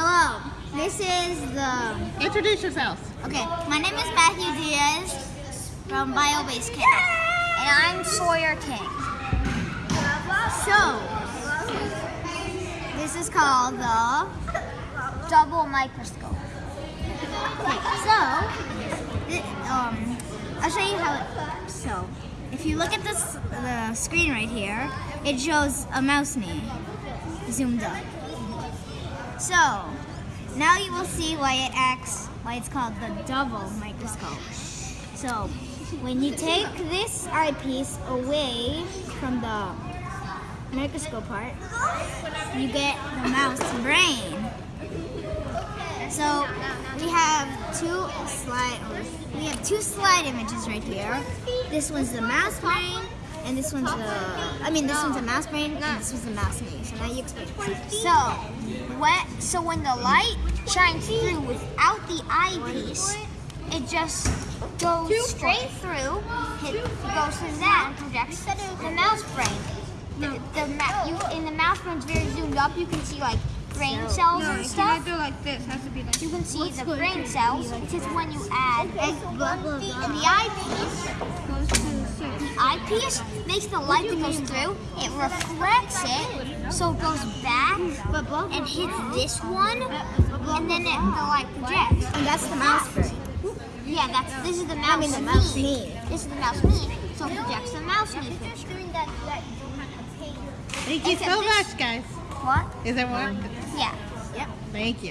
Hello, this is the. Introduce yourself. Okay, my name is Matthew Diaz from Biobase Cat. And I'm Sawyer King. So, this is called the. Double microscope. Okay, so, um, I'll show you how it. So, if you look at this, the screen right here, it shows a mouse knee zoomed up. So, now you will see why it acts, why it's called the double microscope. So, when you take this eyepiece away from the microscope part, you get the mouse brain. So we have two slide we have two slide images right here. This one's the mouse brain and this one's the I mean this one's a mouse brain and this one's the mouse knee. So now you explain. So when so when the light shines through without the eyepiece, it just goes straight through, hit, goes through that and projects the mouse brain. The, the you, in the mouse brain brain's very zoomed up. You can see like brain cells and stuff. like this. Has to be like. You can see the brain cells. It's just when you add and the eyepiece. The eyepiece makes the light that goes through. It reflects it, so it goes back and hits this one, and then it, the light projects. And that's the mouse brain. Yeah, that's this is the mouse. I mean the mouse knee. knee. This is the mouse knee, so it projects the mouse knee picture. Thank you so much, guys. What? Is that what? Um, yeah. Yep. Thank you.